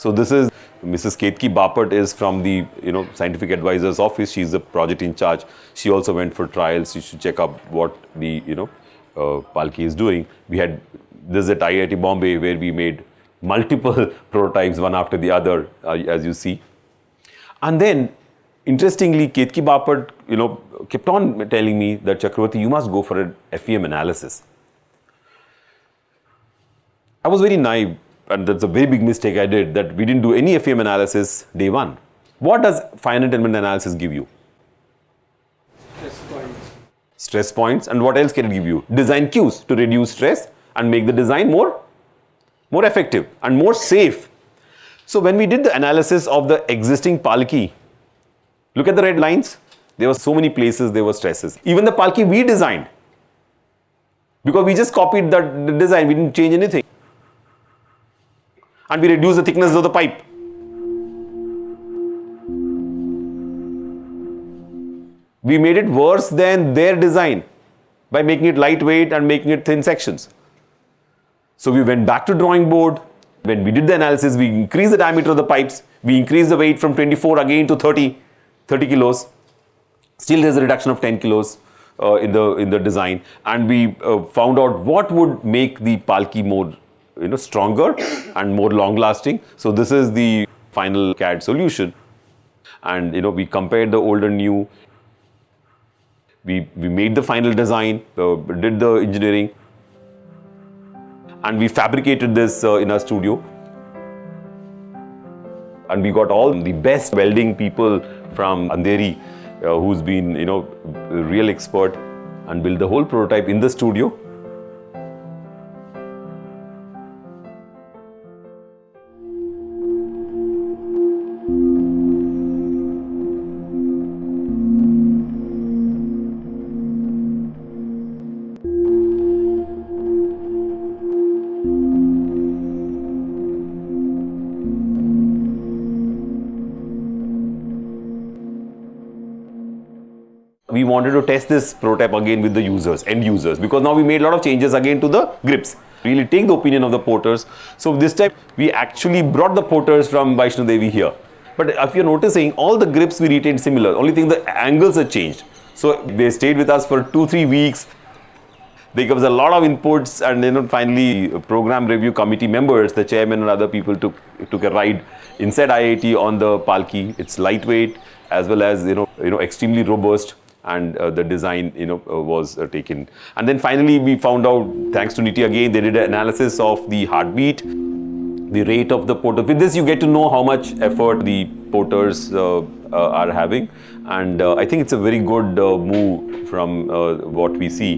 So this is Mrs. Ketki Bapat is from the you know scientific advisor's office. She's the project in charge. She also went for trials. She should check up what the you know uh, Palki is doing. We had this at IIT Bombay where we made multiple prototypes one after the other, uh, as you see. And then, interestingly, Ketki Bapat, you know, kept on telling me that Chakravarti, you must go for an FEM analysis. I was very naive, and that's a very big mistake I did that we didn't do any FEM analysis day one. What does finite element analysis give you? Stress points. Stress points, and what else can it give you? Design cues to reduce stress and make the design more, more effective and more safe. So when we did the analysis of the existing Palki, look at the red lines. There were so many places there were stresses. Even the Palki we designed, because we just copied the the design, we didn't change anything. And we reduce the thickness of the pipe. We made it worse than their design by making it lightweight and making it thin sections. So we went back to drawing board. When we did the analysis, we increased the diameter of the pipes. We increased the weight from 24 again to 30, 30 kilos. Still, there's a reduction of 10 kilos uh, in the in the design, and we uh, found out what would make the palki more, you know, stronger and more long-lasting. So this is the final CAD solution, and you know we compared the old and new. We we made the final design, uh, did the engineering, and we fabricated this uh, in our studio and we got all the best welding people from Andheri uh, who's been you know real expert and built the whole prototype in the studio wanted to test this prototype again with the users, end users, because now we made a lot of changes again to the grips. Really take the opinion of the porters. So this time we actually brought the porters from Vaishno Devi here. But if you're noticing, all the grips we retained similar. Only thing the angles are changed. So they stayed with us for two, three weeks. They gave us a lot of inputs, and then finally, program review committee members, the chairman and other people took took a ride inside IIT on the Palki. It's lightweight as well as you know you know extremely robust and uh, the design you know uh, was uh, taken. And then finally we found out thanks to NITIE again they did an analysis of the heartbeat the rate of the porter with this you get to know how much effort the porters uh, uh, are having. And uh, i think it's a very good move from what we see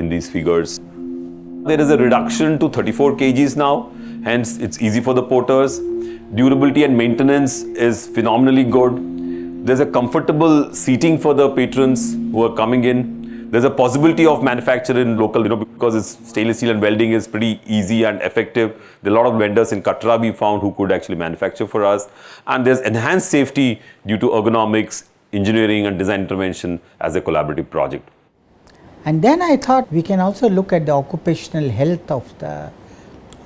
in these figures. There is a reduction to 34 kgs now. Hence it's easy for the porters. Durability and maintenance is phenomenally good there's a comfortable seating for the patrons who are coming in. There's a possibility of manufacturing local, you know, because it's stainless steel and welding is pretty easy and effective. There are a lot of vendors in Katra we found who could actually manufacture for us. And there's enhanced safety due to ergonomics, engineering and design intervention as a collaborative project. And then I thought we can also look at the occupational health of the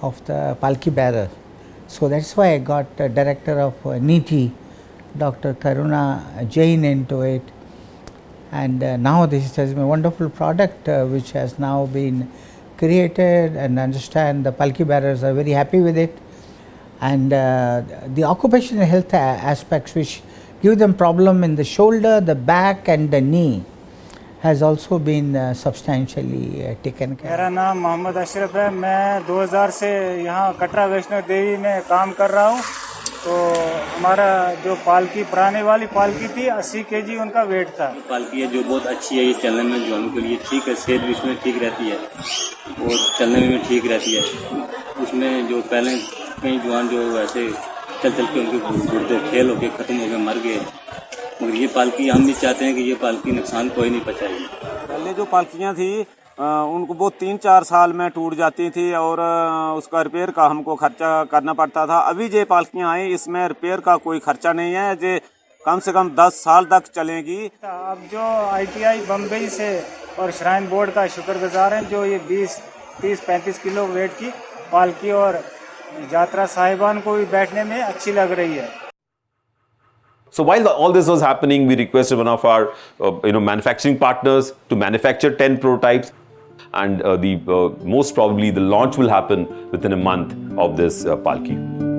of the palki bearer. So that's why I got a director of uh, NITIE Dr. Karuna Jain into it and uh, now this has been a wonderful product uh, which has now been created and understand the palki bearers are very happy with it and uh, the occupational health aspects which give them problem in the shoulder, the back and the knee has also been uh, substantially uh, taken care. मेरा नाम मोहम्मद अशरफ है मैं 2000 से यहाँ कटरा वैष्णो देवी में काम कर रहा हूँ तो हमारा जो पालकी पुराने वाली पालकी थी अस्सी के जी उनका वेट था। पालकी है जो बहुत अच्छी है ये चलने में जो के लिए ठीक है सेहत भी उसमें ठीक रहती है और चलने में भी ठीक रहती है। उसमें जो पहले कई जवान जो वैसे चल चल के उनके गुर्दे फेल होके ख़त्म हो गए मर गए। मगर ये पालकी हम भी चाहते हैं कि ये पालकी नुकसान कोई नहीं पहुँचाएगी। पहले जो पालकियाँ थी उनको वो तीन चार साल में टूट जाती थी और उसका रिपेयर का हमको खर्चा करना पड़ता था। अभी जो पालकियाँ आई इसमें रिपेयर का कोई खर्चा नहीं है जे कम से कम दस साल तक चलेगी। अब जो आईटीआई बम्बई से और श्राइन बोर्ड का शुक्रगुजार है जो ये बीस तीस पैंतीस किलो वेट की पालकी और यात्रा साहिबान को भी बैठने में अच्छी लग रही है। So while the, all this was happening, we requested one of our uh, you know, manufacturing partners to manufacture 10 prototypes. and uh, the uh, most probably the launch will happen within a month of this uh, Palki.